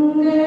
Amém.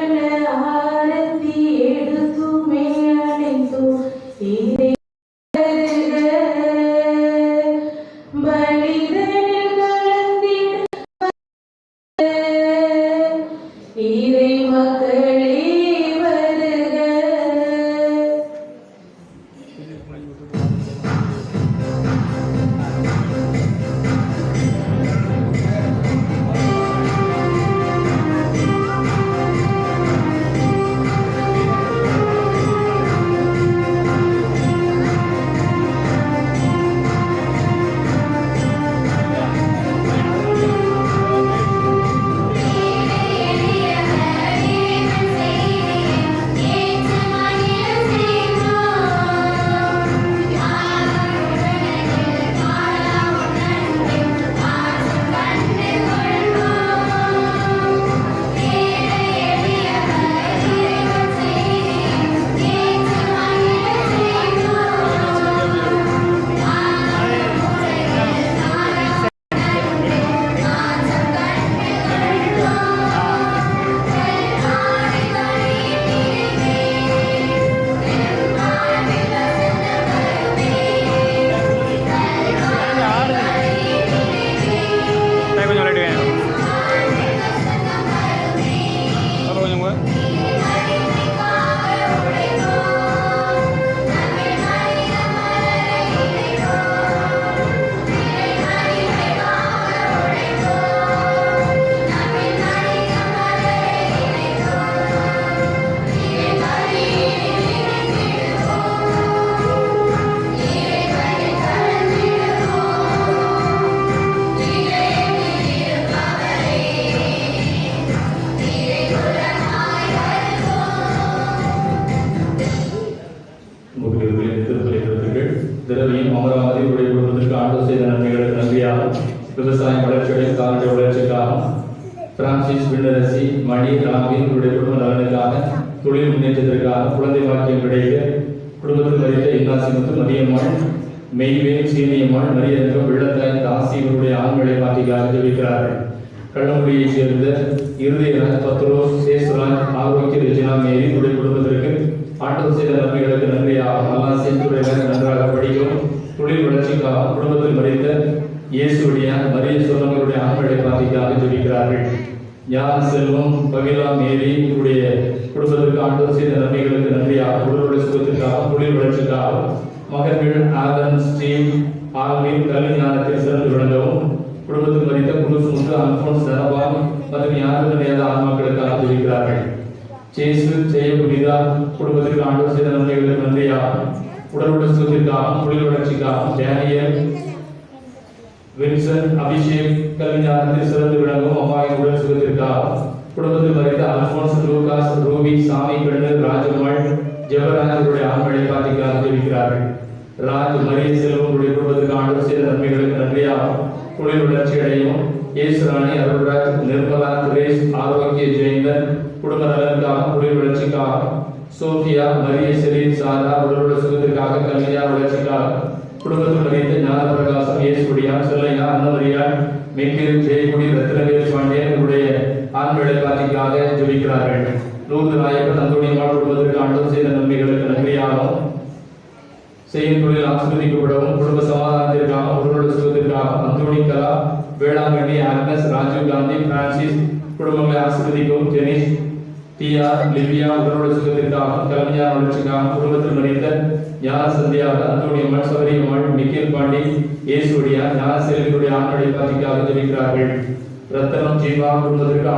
अभिषेक कल्याण तिर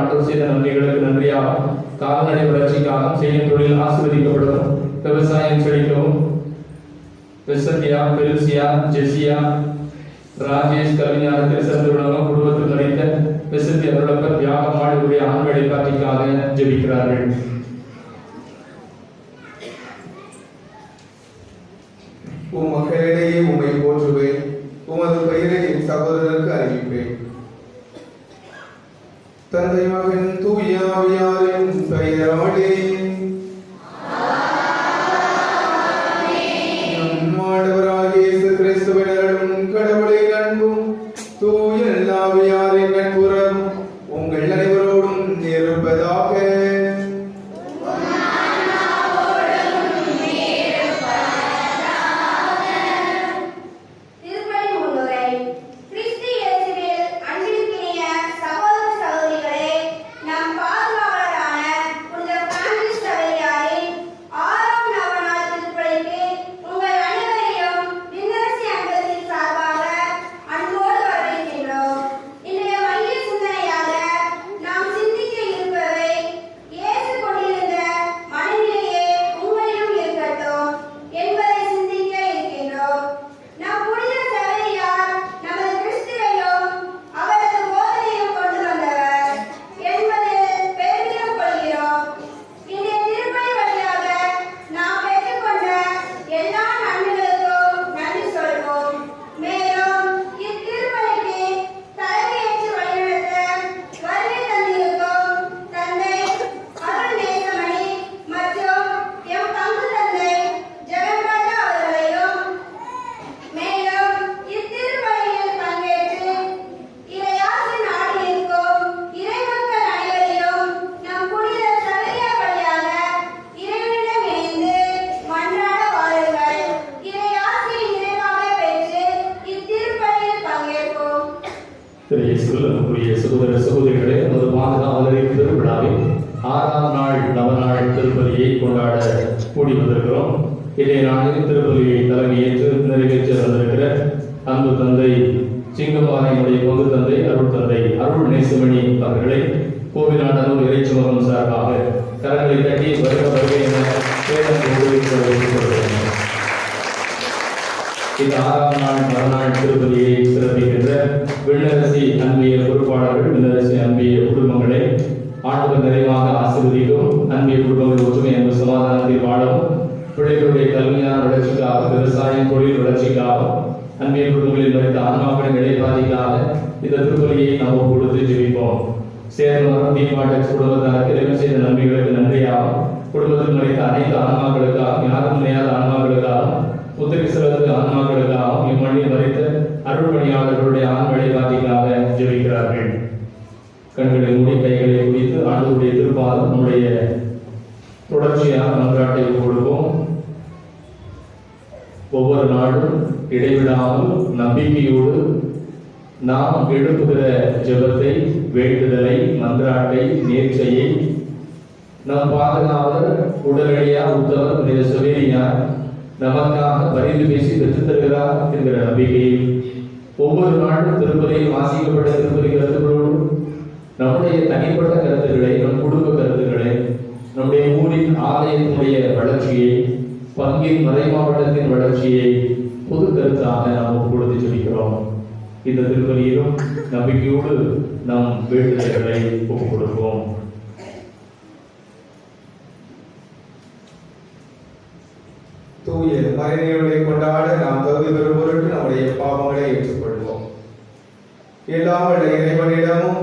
மாற்றம் செய்த நன்றிகளுக்கு நன்றியாக கால்நடை வளர்ச்சிக்காகவும் செய்யும் தொழில் ஆசிர்வதிக்கப்படும் விவசாயம் செழிக்கவும் கிறிஸ்தத்தியா பெருசியா ஜெசியா ராஜேஷ் கவிஞர் திருசந்துடனும் குடும்பத்தில் நடித்த விசத்தி அருளப்பர் தியாகம் ஆண்டுடைய ஆண் வெளிப்பாட்டிற்காக ஜெபிக்கிறார்கள் நாம் எழுப்புகிற ஜெபத்தை வேண்டுதலை மன்றாட்டை நேர்ச்சையை நம் பாதுகாவலர் உடனடியா உத்தவர் நிறைய சுவேரியார் நமக்காக பரிந்து பேசி பெற்று தருகிறார் என்கிற நம்பிக்கையில் ஒவ்வொரு நாளும் திருப்பதியில் வாசிக்கப்பட்ட திருப்பதி கருத்துக்களோடு நம்முடைய தனிப்பட்ட கருத்துக்களை நம் குடும்ப கருத்துக்களை நம்முடைய ஊரின் ஆலயத்தினுடைய வளர்ச்சியை பங்கின் மறை மாவட்டத்தின் வளர்ச்சியை பொது கருத்தாக நாம் கொடுத்து சொல்லிக்கிறோம் இந்த திருப்பலியிலும் நம்பிக்கையோடு நாம் வேண்டுதல்களை ஒப்புக் கொடுப்போம். தூய மகனையுடைய கொண்டாட நாம் தகுதி பெறும் பொருட்டு நம்முடைய பாவங்களை ஏற்றுக்கொள்வோம். எல்லாம் இறைவனிடமும்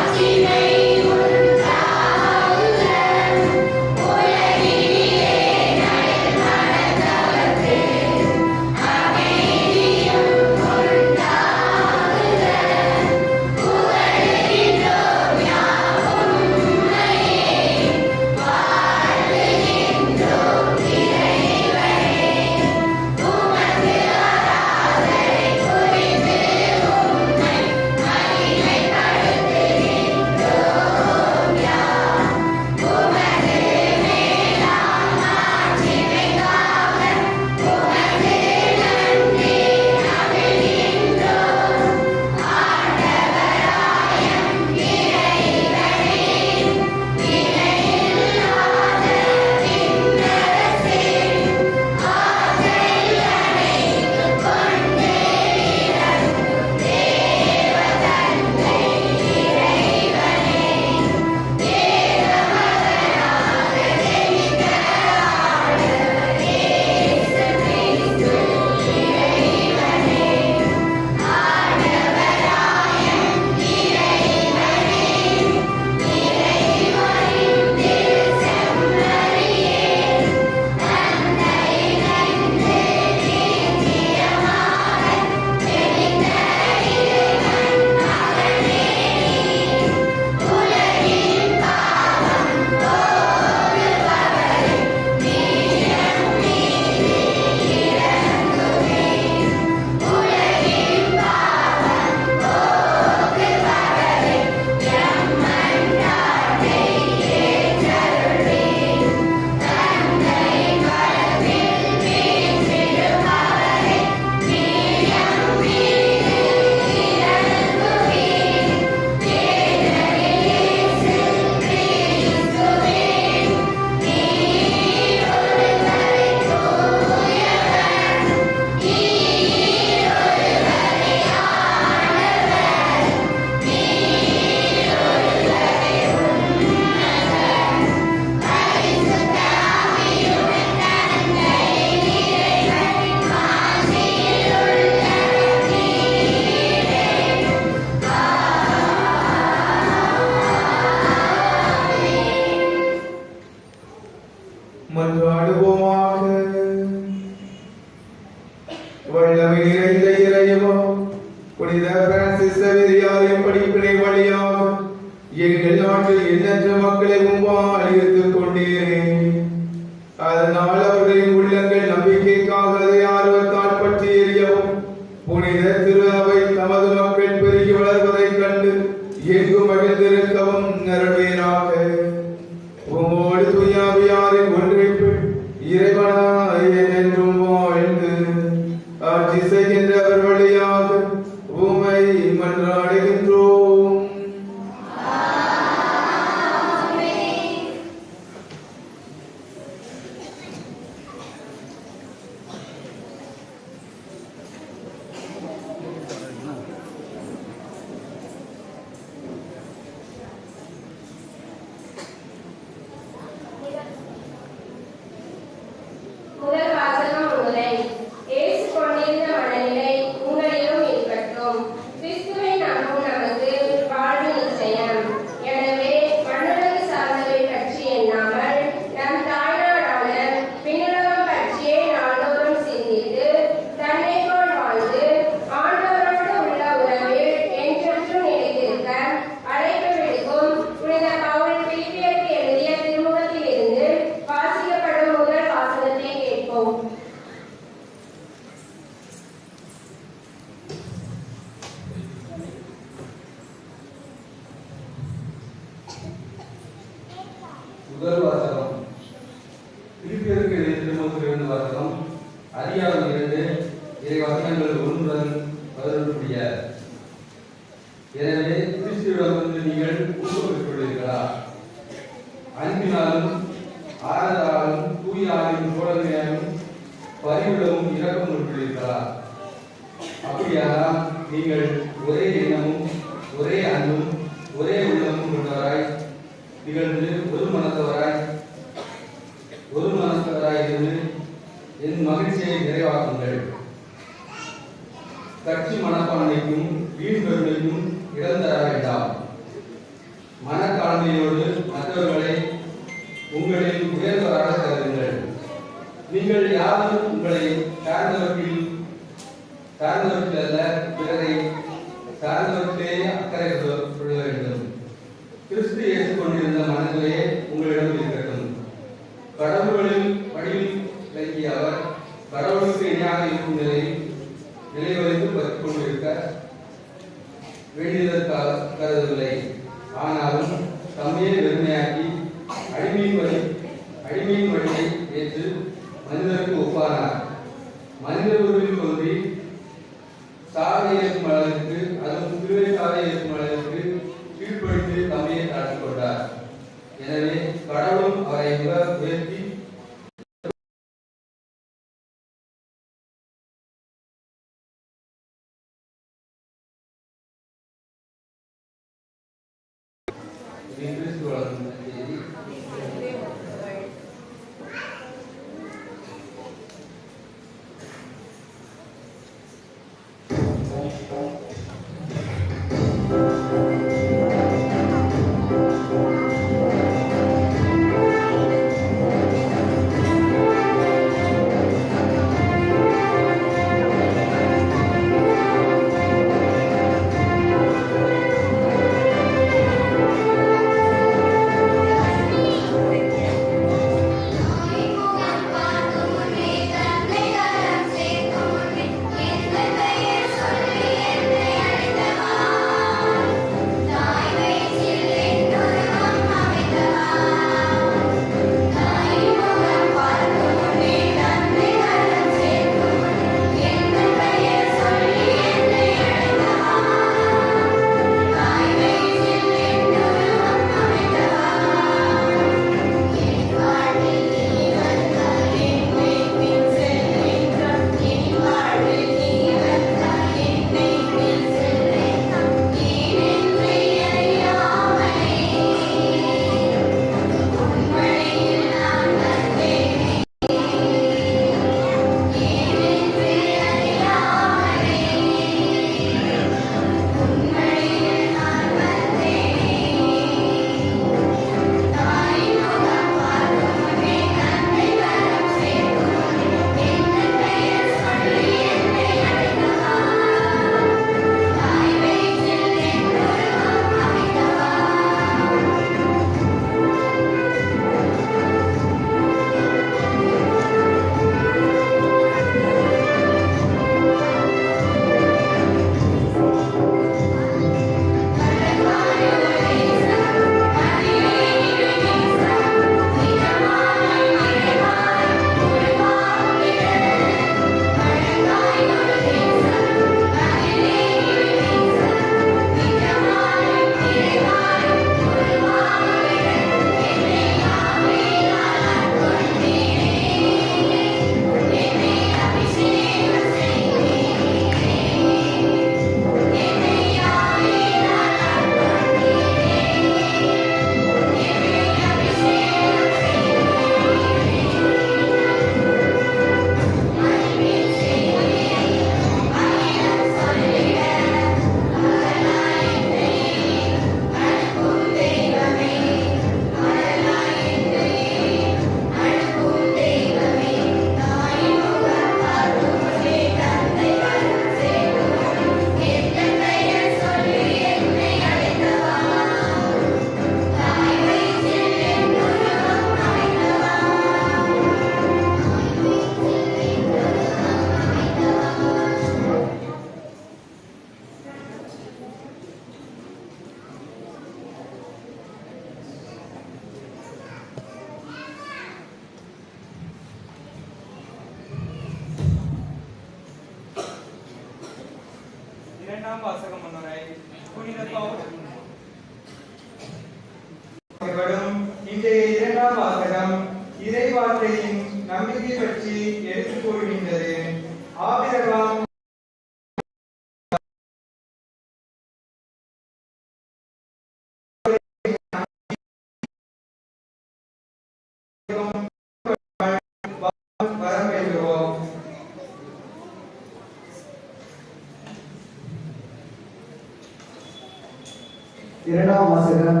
Instagram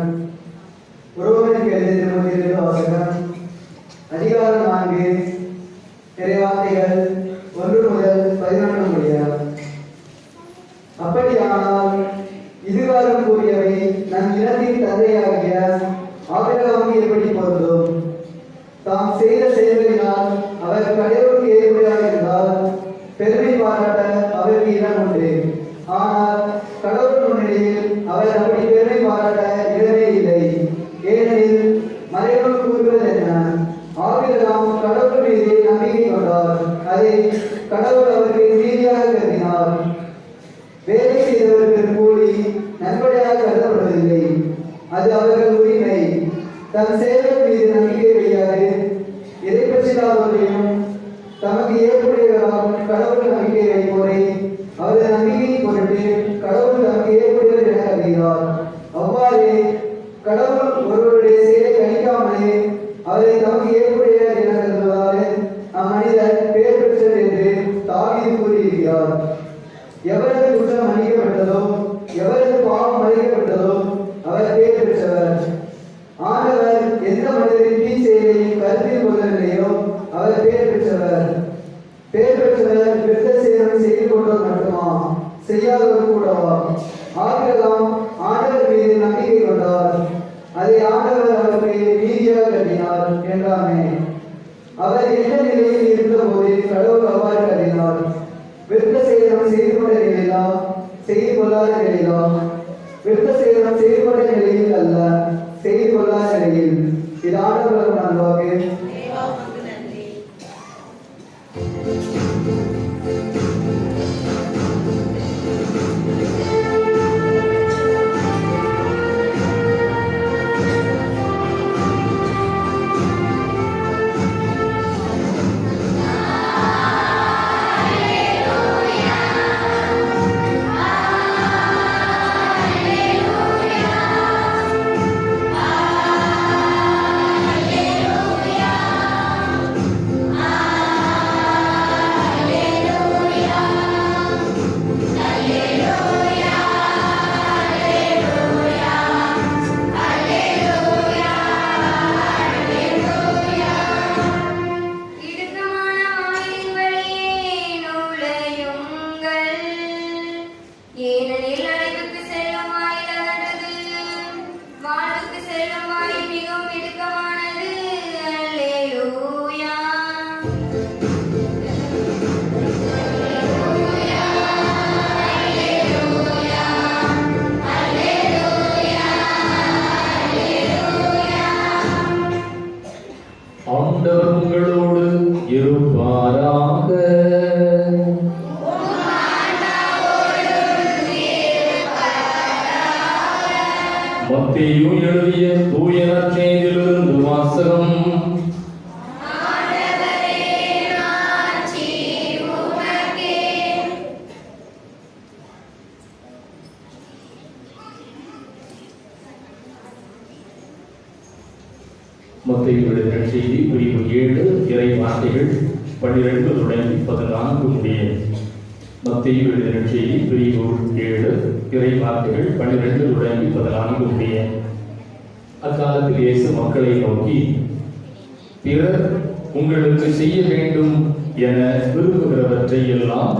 செய்ய வேண்டும் என விரும்புகிறவற்றை எல்லாம்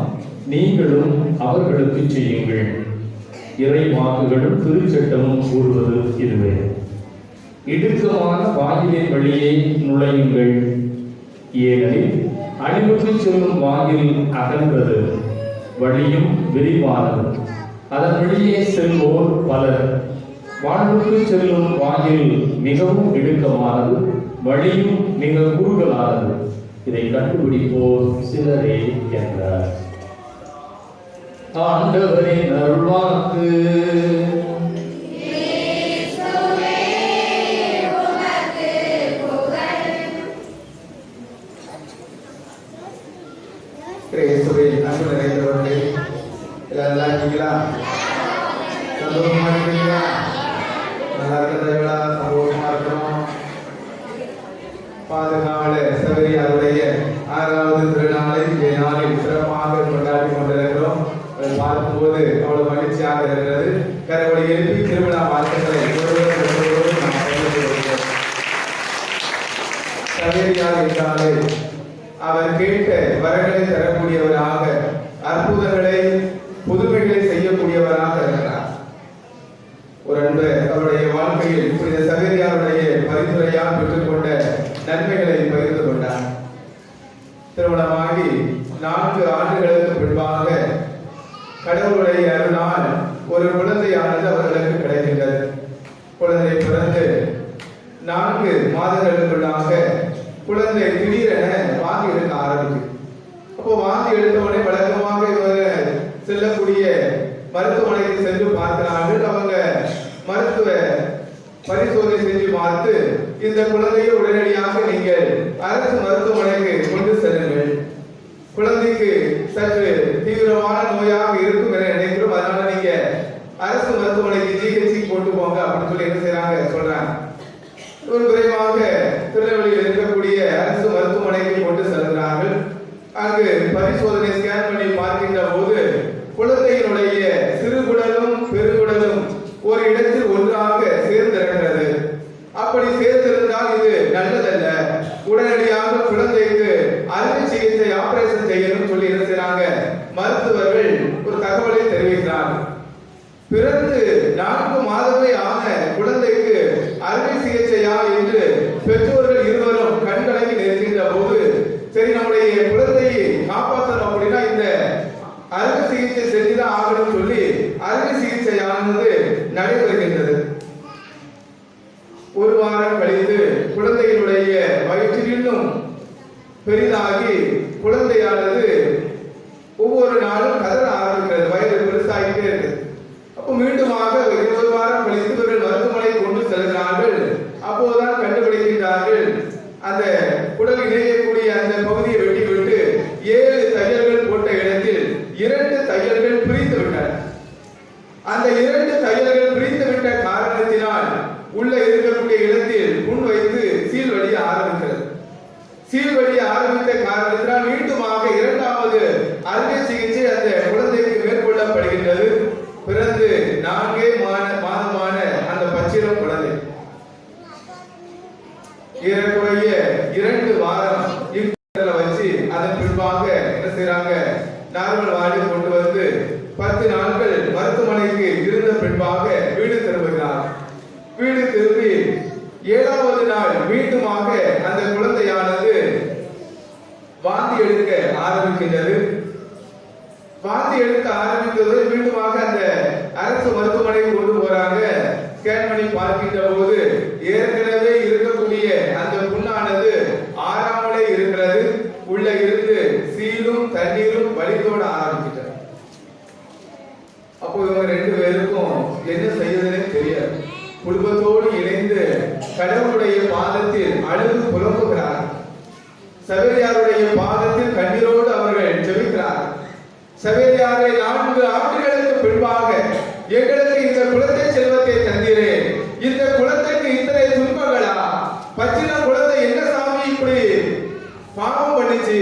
நீங்களும் அவர்களுக்கு செய்யுங்கள். இறை வாக்குகளும் திருச்சட்டமும் கூறுவது இதுவே. இடுக்கமான வாயிலின் வழியே நுழையுங்கள். ஏனெனில் அழிவுக்கு செல்லும் வாயில் அகன்றது வழியும் விரிவானது. அதன் வழியே செல்வோர் பலர். வாழ்வுக்கு செல்லும் வாயில் மிகவும் இடுக்கமானது வழியும் மிக குறுகலானது. இதை கண்டுபிடிப்போர் சிலரே என்றார். ஆண்டவரின் அருள்வாக்கு கடந்து நான்கு மாதங்களுக்குள்ளாக குழந்தை திடீரென வாந்தி எடுக்க ஆரம்பிக்கும் அப்போ வாந்தி எடுத்த உடனே வழக்கமாக இவர் செல்லக்கூடிய மருத்துவமனைக்கு சென்று பார்க்கிறார்கள் அவங்க மருத்துவ பரிசோதனை செஞ்சு பார்த்து இந்த குழந்தையை உடனடியாக நீங்கள் அரசு மருத்துவமனைக்கு கொண்டு செல்லுங்கள். குழந்தைக்கு சற்று தீவிரமான நோயாக இருக்கும் என நினைக்கிறோம். அதனால நீங்க அரசு மருத்துவமனைக்கு ஜிஹெச்சி போட்டு போங்க அப்படின்னு சொல்லி என்ன செய்றாங்க? சொல்றாங்க. ஒரு விரைவாக திருநெல்வேலியில் இருக்கக்கூடிய அரசு மருத்துவமனைக்கு கொண்டு செல்கிறார்கள். அங்கு பரிசோதனை ஸ்கேன் பண்ணி பார்க்கின்ற போது குழந்தையினுடைய சிறுகுடலும் பெருகுடலும் ஒரு இடத்தில் ஒன்றாக சேர்ந்திருக்கிறது. அப்படி சேர்ந்திருந்தால் இது நல்லதல்ல. உடனடியாக குழந்தைக்கு அறுவை சிகிச்சை ஆபரேஷன் செய்யணும் சொல்லி என்ன செய்யறாங்க மருத்துவர்கள் ஒரு தகவலை தெரிவிக்கிறார்கள். பிறந்து நான்கு மாதமே ஆன குழந்தைக்கு அறுவை சிகிச்சையா என்று பெற்றோர்கள் இருவரும் கண்கலங்கி நிற்கின்ற போது சரி நம்முடைய குழந்தையை காப்பாற்றணும் அப்படின்னா இந்த அறுவை சிகிச்சை செஞ்சுதான் ஆகணும் சொல்லி அறுவை சிகிச்சையானது நடைபெறுகின்றது. ஒரு வாரம் கழித்து குழந்தையினுடைய வயிற்றிலும் பெரிதாகி குழந்தையானது ஒவ்வொரு நாளும் கதற ஆரம்பிக்கிறது வயது பெருசாகிட்டே இருக்கு மீண்டுமாக இருபது வாரம் கழித்து இவர்கள் மருத்துவமனை கொண்டு செல்கிறார்கள். அப்போதுதான் கண்டுபிடிக்கின்றார்கள். அந்த குடல் இணையக்கூடிய அந்த பகுதியை வெட்டிவிட்டு ஏழு தையல்கள் போட்ட இடத்தில் இரண்டு தையல்கள் பிரித்து விட்டன. அந்த இரண்டு தையல்கள் பிரித்து விட்ட காரணத்தினால் உள்ள இருக்கக்கூடிய இடத்தில் முன் வைத்து சீல் வழிய ஆரம்பிக்கிறது சீல் வழிய ஆரம்பித்த காரணத்தினால் மீண்டுமாக இரண்டாவது அறுவை சிகிச்சை அந்த குழந்தைக்கு மேற்கொள்ளப்படுகின்றது. பிறந்து நான்கே மான மாதமான அந்த பச்சிரம் குழந்தை ஏறக்குறைய இரண்டு வாரம் வச்சு அதன் பின்பாக என்ன செய்யறாங்க நார்மல் வாடி கொண்டு வந்து பத்து நாட்கள் மருத்துவமனைக்கு இருந்த பின்பாக வீடு திரும்புகிறார். வீடு திரும்பி ஏழாவது நாள் மீண்டுமாக அந்த குழந்தையானது வாந்தி எடுக்க ஆரம்பிக்கின்றது. வாந்தி எடுக்க ஆரம்பித்தது மீண்டுமாக அந்த அரசு மருத்துவமனைக்கு கொண்டு போறாங்க. ஸ்கேன் பண்ணி பார்க்கின்ற போது ஏற்கனவே இருக்கக்கூடிய அந்த புண்ணானது ஆறாமலே இருக்கிறது. உள்ள இருந்து சீலும் தண்ணீரும் வலித்தோட ஆரம்பிச்சிட்டது அப்போ இவங்க ரெண்டு பேருக்கும் என்ன செய்யறதுன்னே தெரியாது. குடும்பத்தோடு இணைந்து கடவுளுடைய பாதத்தில் அழுது புலம்புகிறார் சவேரியாருடைய பாதத்தில் கண்ணீரோடு அவர்கள் ஜெபிக்கிறார்கள். சவேரியாரை நான்கு ஆண்டுகளுக்கு பின்பாக எங்களுக்கு இந்த குழந்தை செல்வத்தை தந்தீரே இந்த குழந்தைக்கு இத்தனை துன்பங்களா? பச்சின குழந்தை என்ன சாமி இப்படி பாவம் பண்ணிச்சு?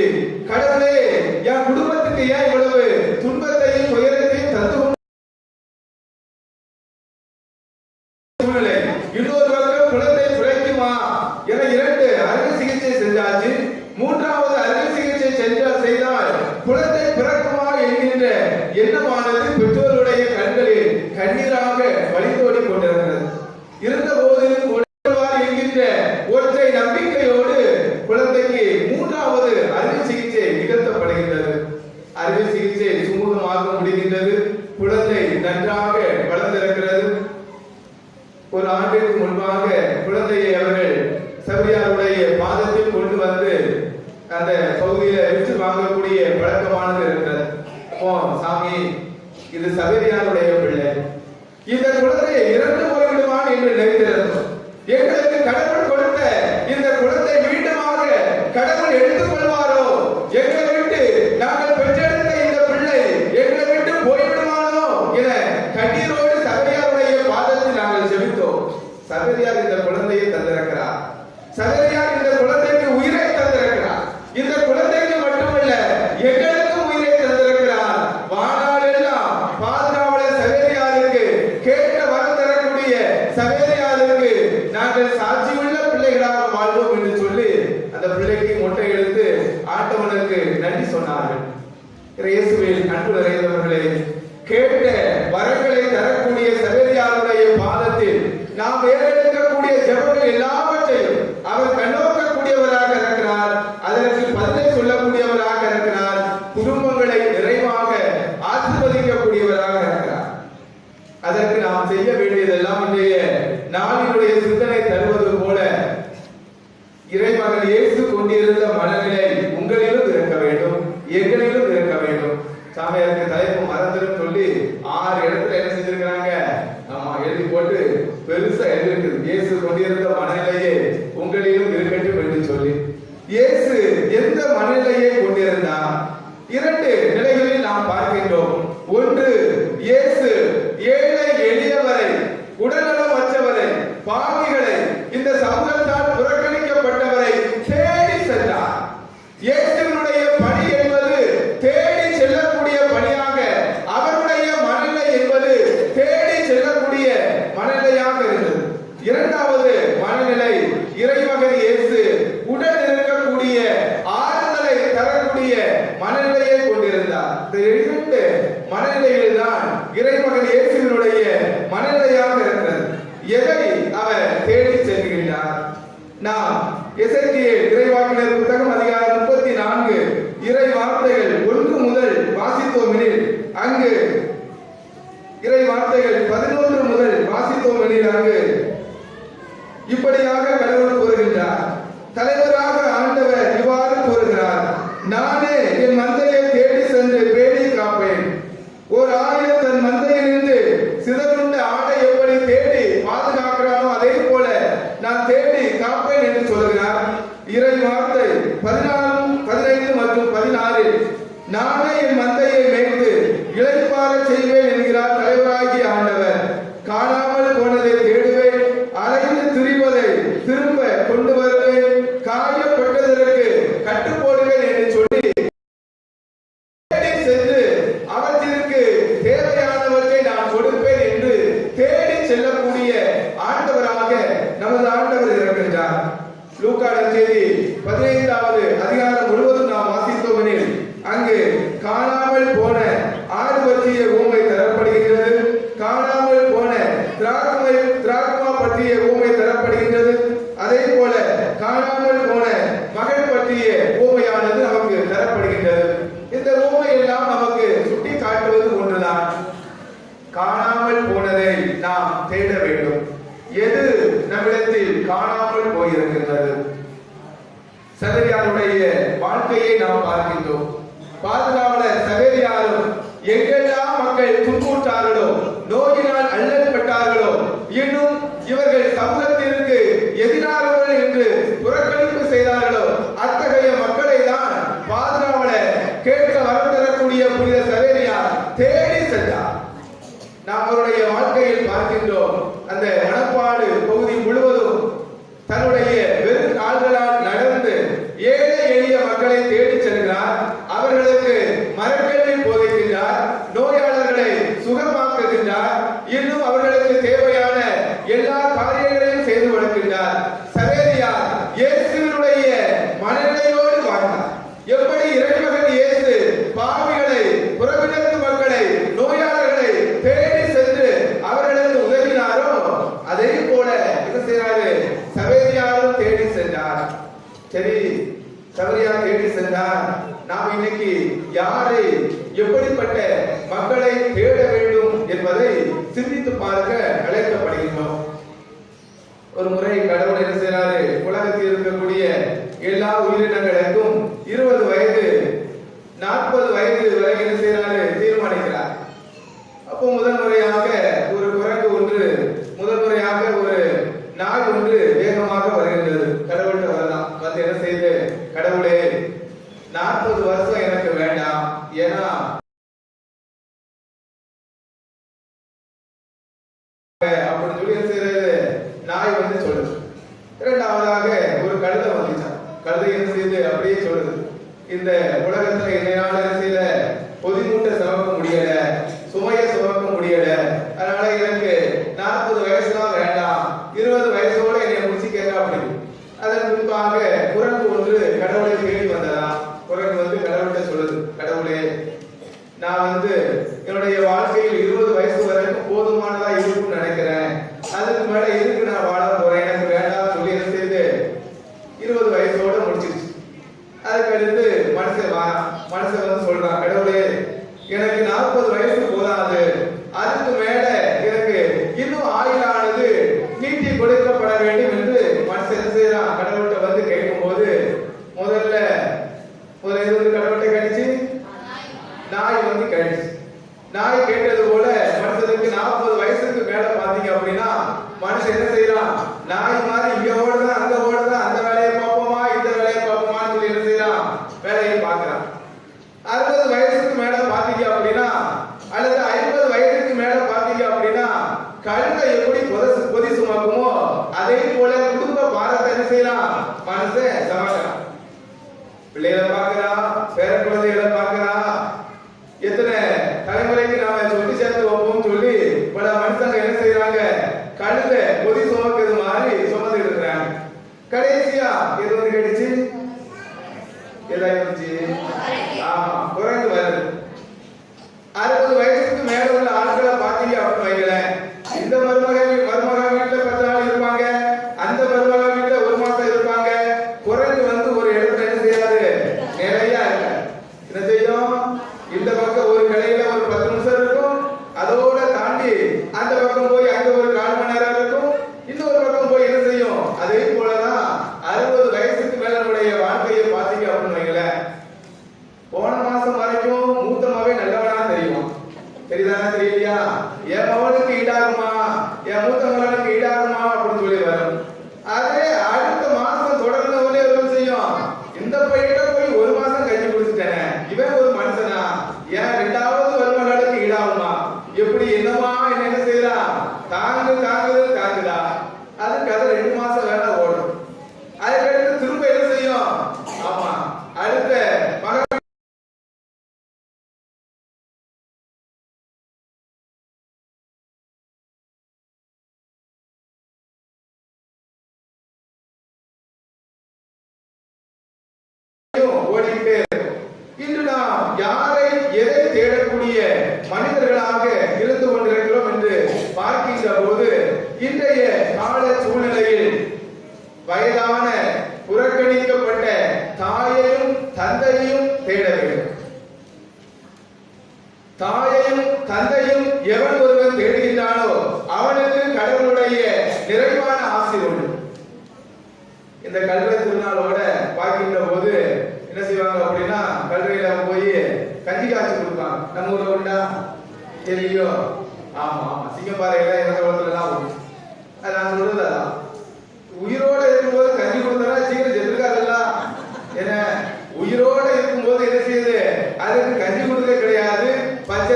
Pera aí, bacana.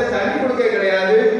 தண்ணி கொடுக்க கிடையாது.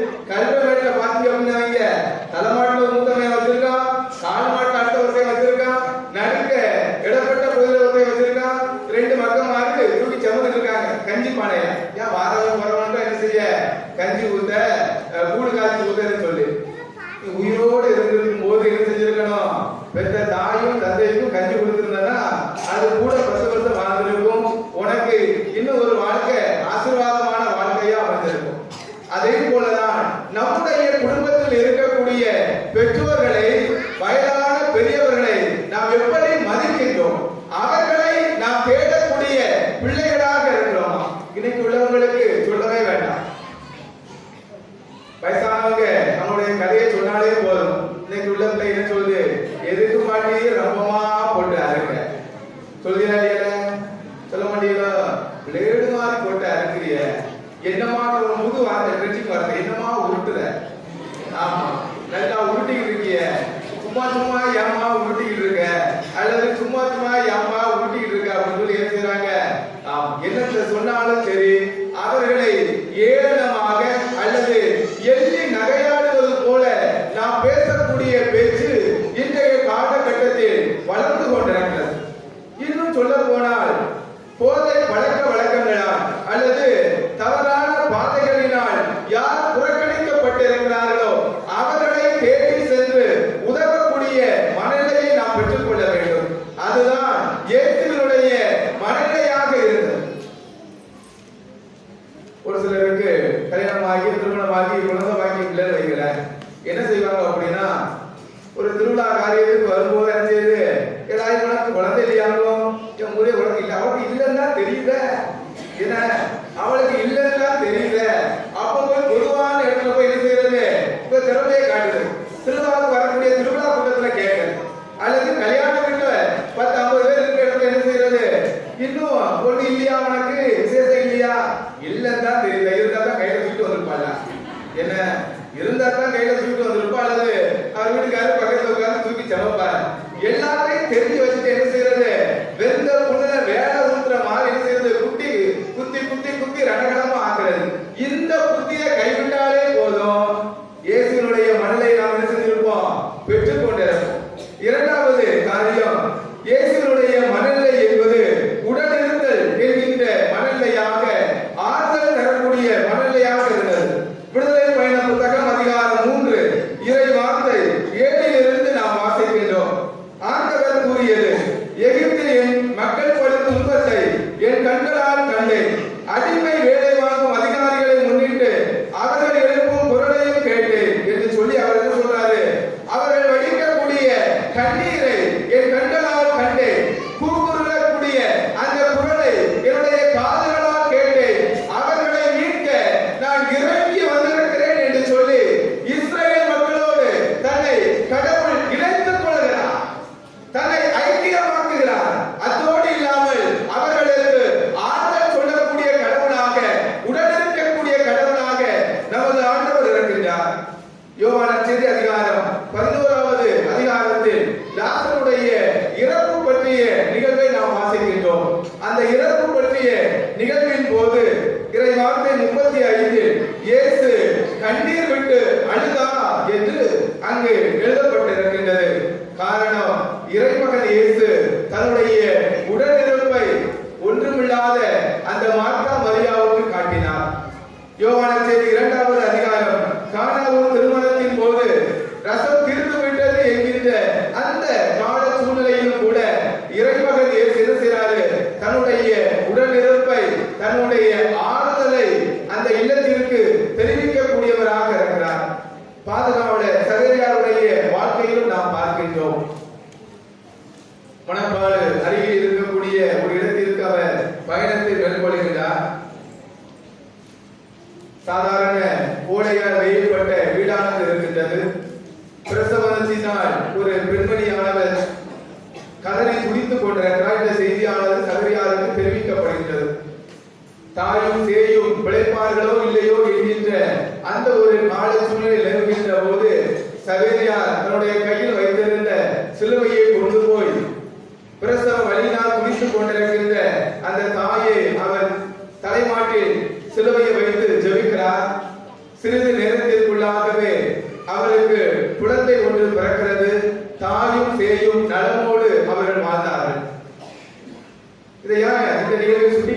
இதை இந்த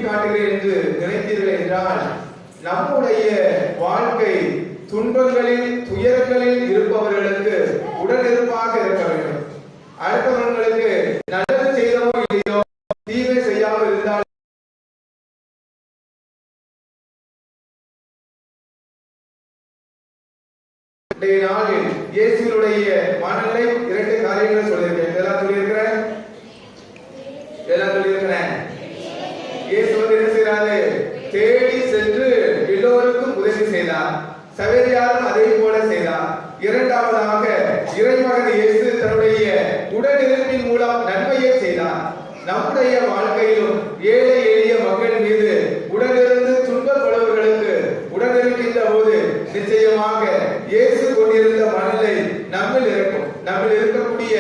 காட்டுகிறேன் என்று நினைத்தீர்கள் என்றால் நம்முடைய வாழ்க்கை துன்பங்களில் துயரங்களில் இருப்பவர்களுக்கு உடனிருப்பாக இருக்க வேண்டும். அடுத்தவர்களுக்கு நல்லது செய்தமோ இல்லையோ தீமை செய்யாமல் இருந்தால் நாளில் இயேசுடைய மனநிலை இரண்டு காரியங்களை சொல்லியிருக்கேன். எல்லோருக்கும் உதவி செய்தார் சவேரியாரும் அதே போல செய்தார் இரண்டாவதாக இறைமகன் இயேசு தன்னுடைய உடனிருப்பின் மூலம் நன்மையை செய்தார் நம்முடைய வாழ்க்கையிலும் ஏழை எளிய மக்கள் மீது உடனிருந்து துன்பப்படுபவர்களுக்கு உடனிருக்கின்ற போது நிச்சயமாக இயேசு கொண்டிருந்த மனநிலை நம்மில் இருக்கும். நம்மில் இருக்கக்கூடிய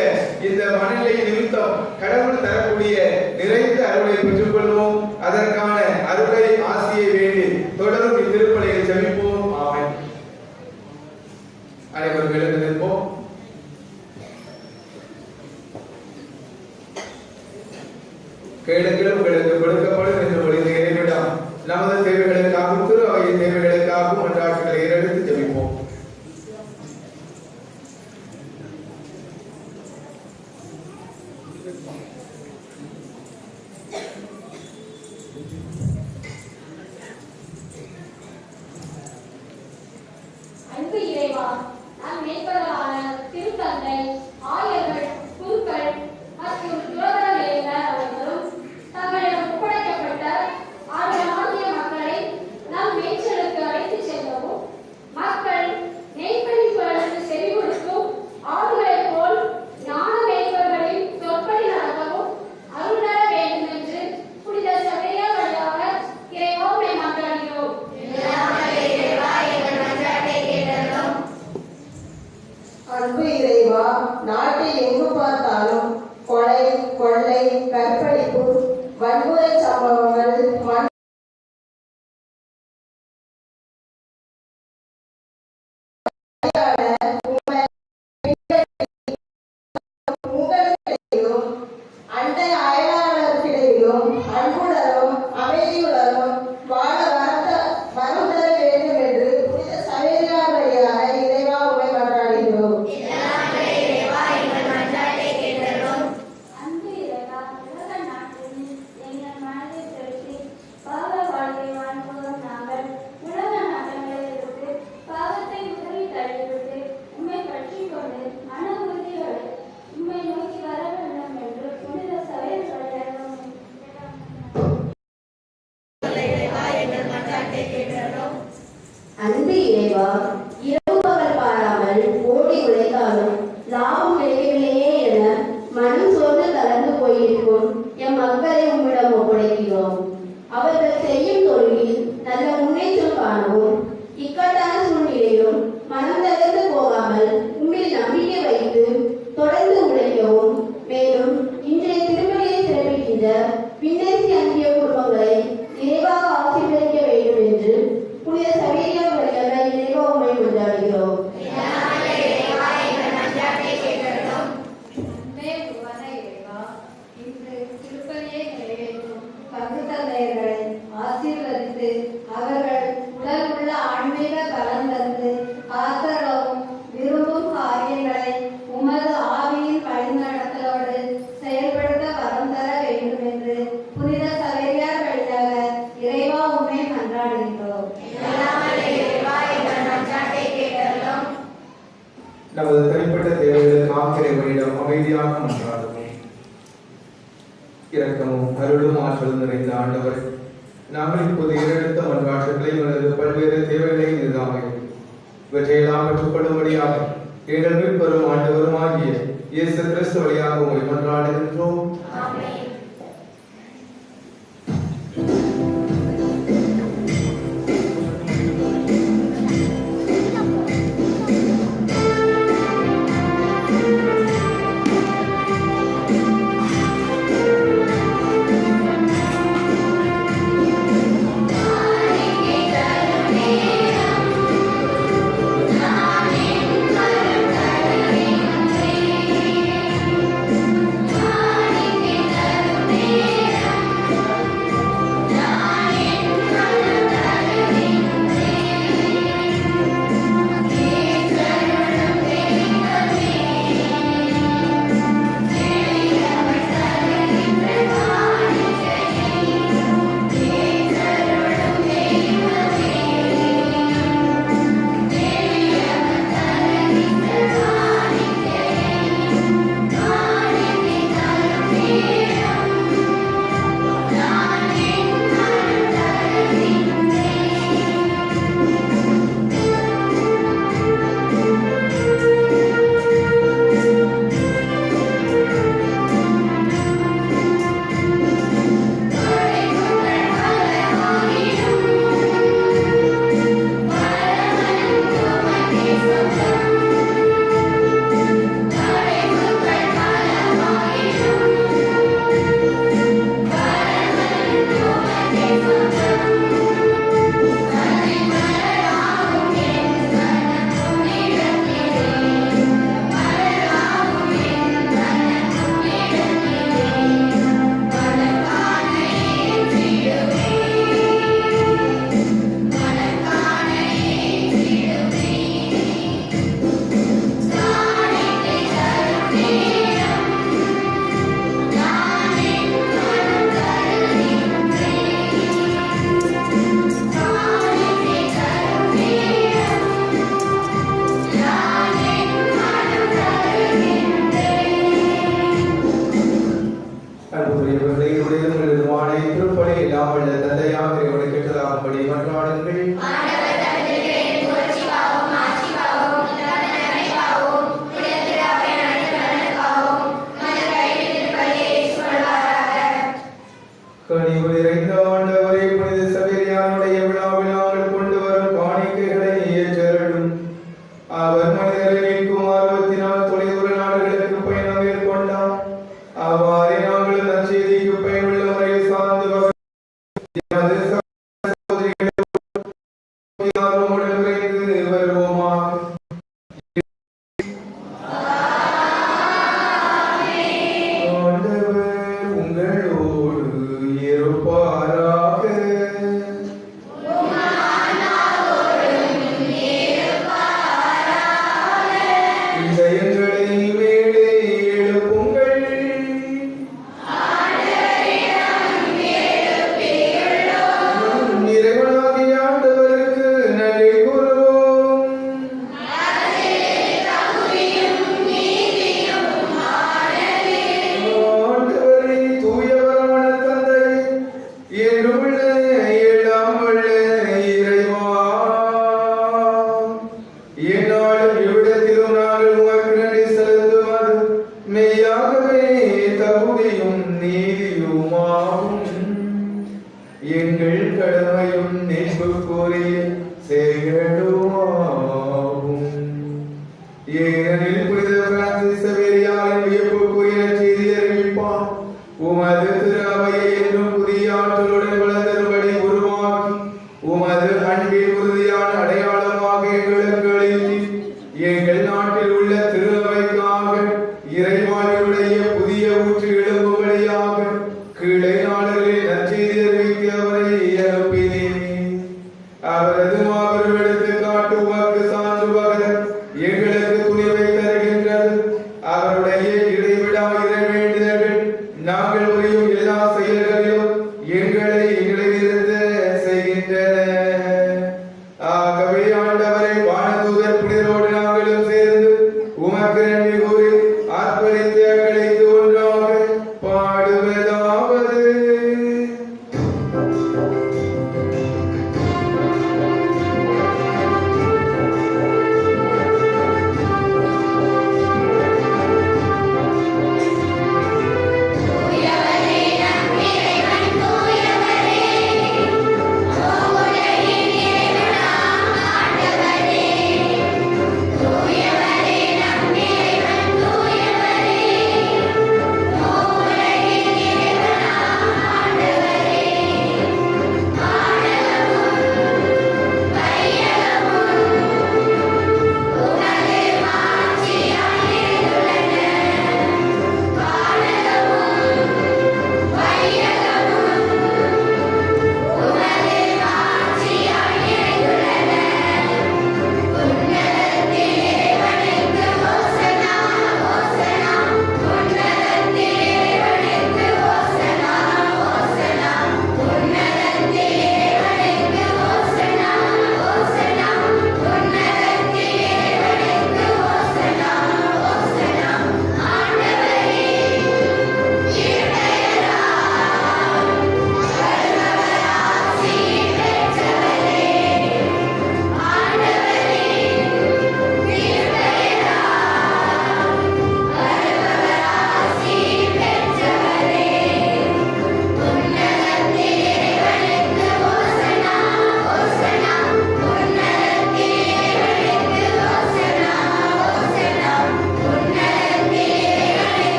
இந்த மனநிலை நிமித்தம் கடவுள் தரக்கூடிய நிறைந்த அருளை பெற்றுக்கொள்வோம். அதற்கான அருளை ஆசியை வேண்டி தொடர்ந்து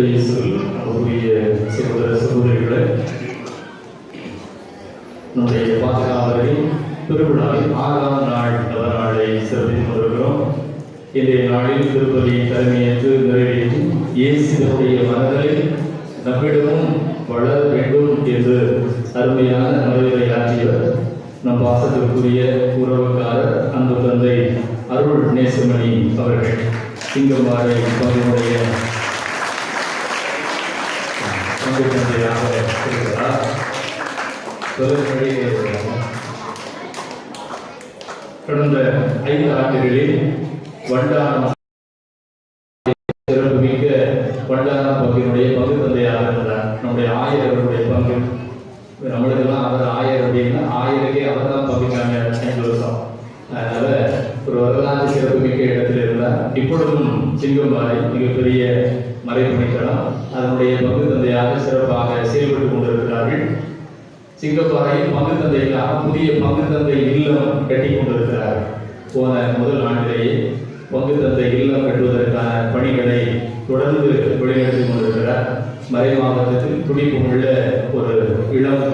இயேசுவில் நம்முடைய சகோதர சகோதரிகளை நம்முடைய பாதுகாவலை திருவிழாவில் ஆறாம் நாள் நவநாளை சிறப்பித்து வருகிறோம் இன்றைய நாளில் திருப்பதி தலைமையேற்று நிறைவேற்றி இயேசுடைய மனதை நம்மிடமும் வளர வேண்டும் என்று அருமையான மனதை ஆற்றியவர் நம் பாசத்திற்குரிய உறவுக்காரர் அன்பு தந்தை அருள் நேசமணி அவர்கள். சிங்கம்பாறை பங்குடைய பணிகளை தொடர்ந்து வெளிநடத்தி கொண்டிருக்கிறார் மறை மாவட்டத்தில் துடிப்பு உள்ள ஒரு இளம்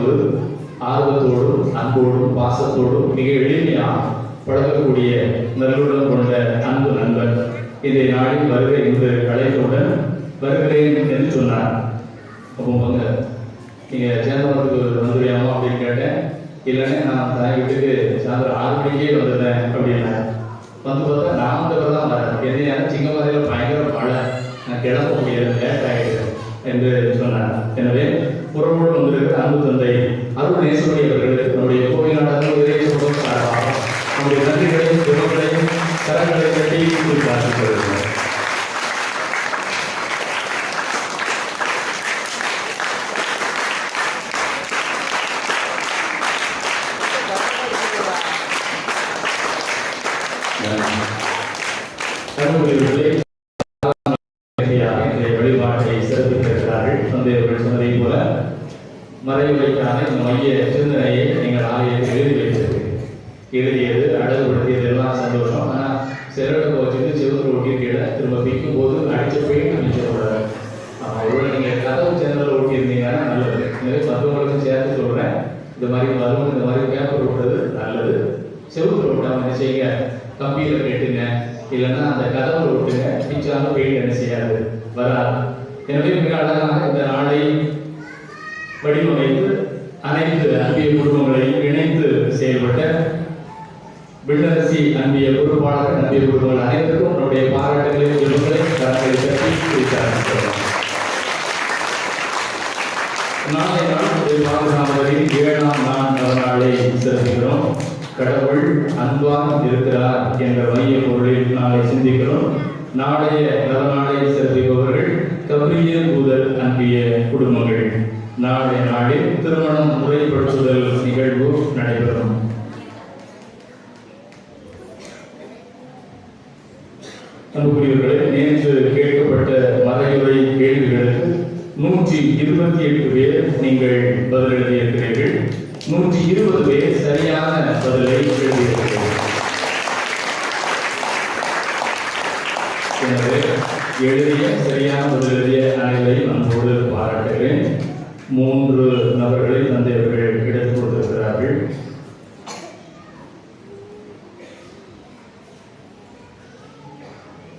ஆர்வத்தோடும் அன்போடும் பாசத்தோடும் மிக எளிமையாக பழகக்கூடிய நல்லுடன் கொண்ட அன்பு நண்பர் இதை நாளில் வருகை என்று அழைத்தவுடன் வருகிறேன் என்று சொன்னார். அப்போ வாங்க நீங்கள் சேந்தமரத்துக்கு வந்துடுறியாமோ அப்படின்னு கேட்டேன். இல்லைன்னா நான் தாய் வீட்டுக்கு சாயந்தரம் ஆறு மணிக்கே வந்துடுறேன் அப்படின்னேன் வந்து பார்த்தா நான் தான் வரேன் என்னையா சிங்கமரையில் பயங்கர மழை நான் கிளம்ப முடியாது லேட் ஆகிடுது என்று சொன்னார். எனவே புறமோடு வந்திருக்கிற அன்பு தந்தை அருள் நேசமணி அவர்களுக்கு மூன்று நபர்களை தந்தை அவர்கள் எடுத்துக் கொடுத்திருக்கிறார்கள்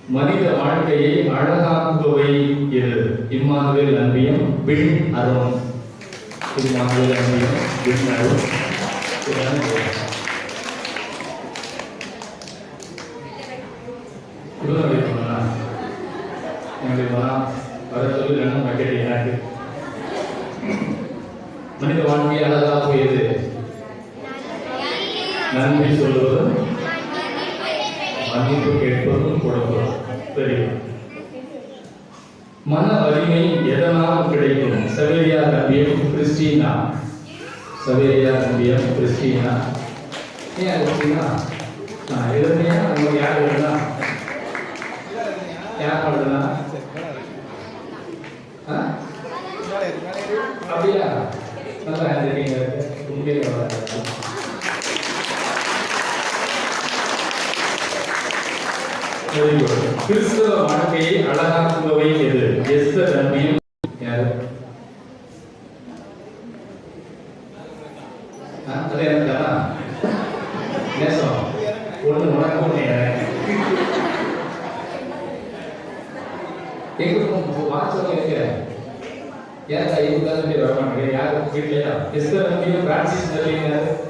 மனித வாழ்க்கையை அழகாக்குபவை எது? இம்மானுவேல் அன்பியம் பின் அருண் இம்மானுவேல் அன்பியம் பின் அருண் இதுதான் இது. இவ்வளவு வைக்கணும்னா எங்களுக்கு மனம் வர சொல்லி ரெண்டும் பக்கெட் மனித மனித அழகாக போயது நன்றி சொல்லுவதும் மன்னிப்பு கேட்பதும் கொடுப்பதும். தெரியும் மன வலிமை எதனால் கிடைக்கும்? சவேரியா நம்பியம் கிறிஸ்டினா. சவேரியா நம்பியம் கிறிஸ்டினா. ஏன் அப்படின்னா நான் எழுதுனியா உங்களுக்கு யார் எழுதுனா யார் எழுதுனா அப்படியா? நல்ல ஹேண்ட்ரைட்டிங் இருக்குது உண்மையிலே நல்லா இருக்குது வெரி குட் கிறிஸ்தவ வாழ்க்கையை அழகாக்குபவை எது எஸ்த தன்மையும் யார் ಯಾಕೆ ಐದು ಕಾಲದಲ್ಲಿ ಬರಮಾಡಿದ್ರೆ ಯಾರು ಬಿಡಲಿಲ್ಲ ಹೆಸರು ನಮಗೆ ಪ್ರಾರ್ಥಿಸಿದಲ್ಲಿ ಏನಾದ್ರು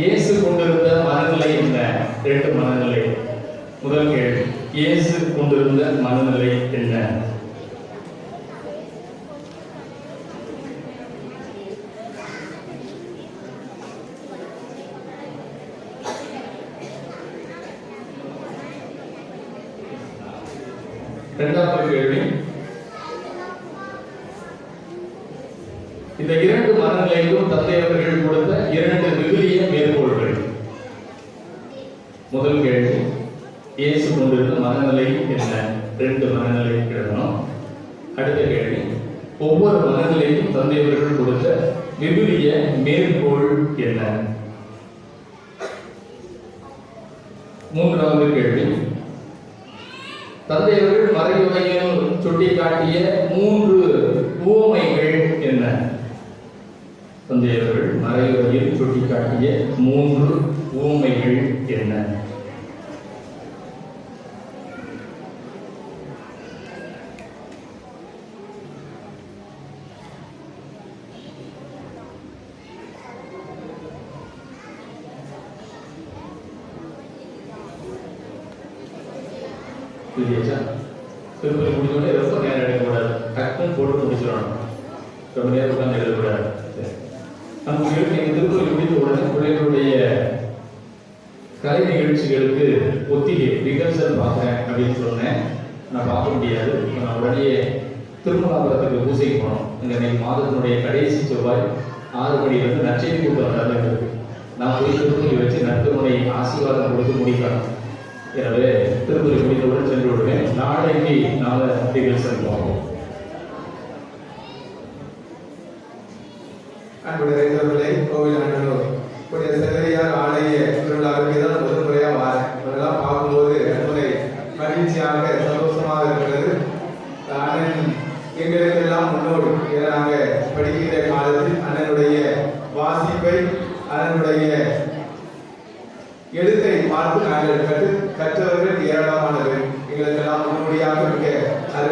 இயேசு கொண்டிருந்த மனநிலை என்ன? இரண்டு மனநிலை. முதல் கேள்வி இயேசு கொண்டிருந்த மனநிலை என்ன? இரண்டாவது கேள்வி இந்த இரண்டு மனநிலையிலும் தந்தை அவர்கள்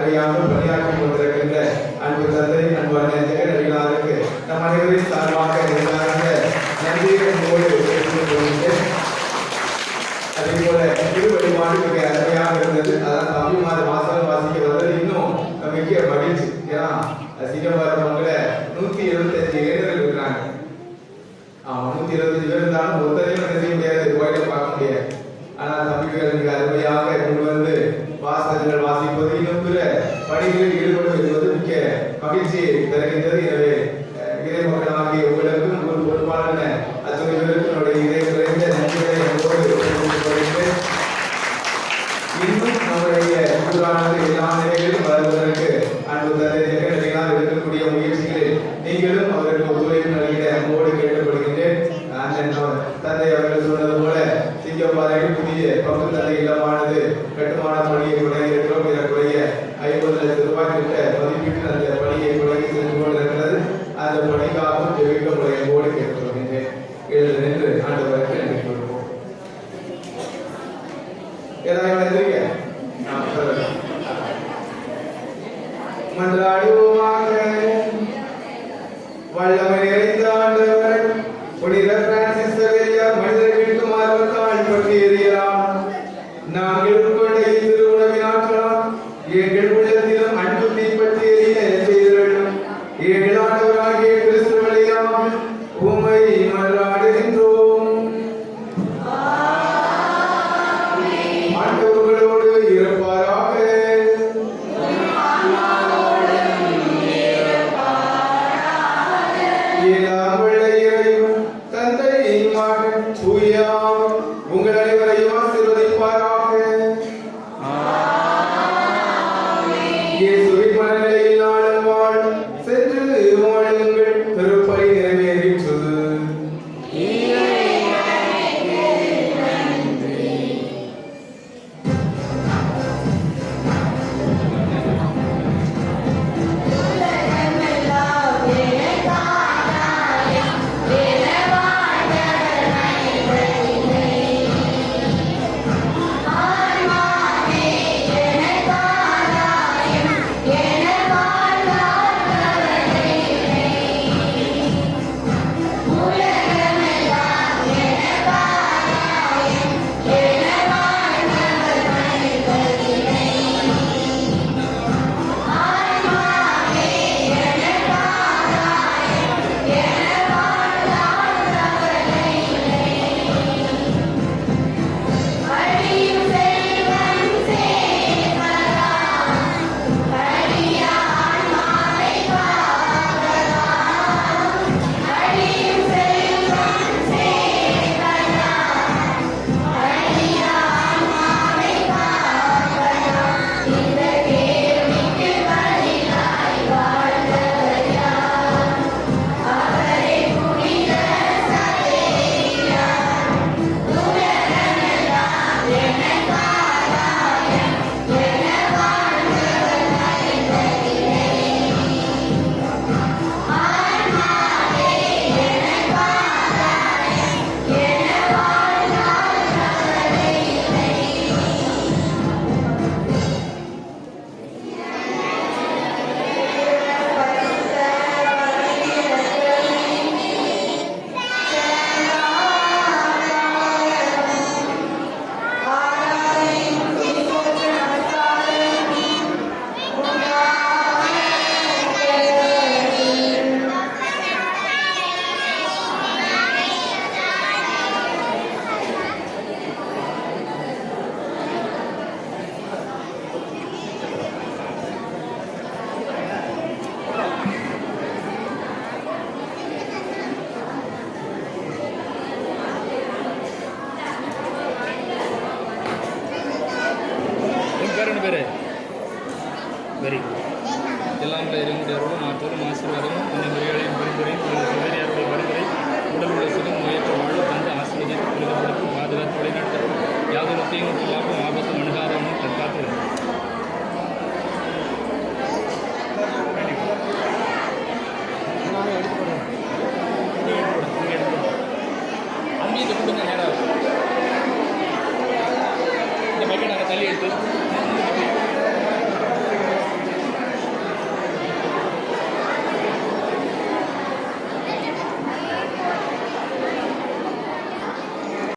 கிடையாமல் விளையாட்டுகளுடன்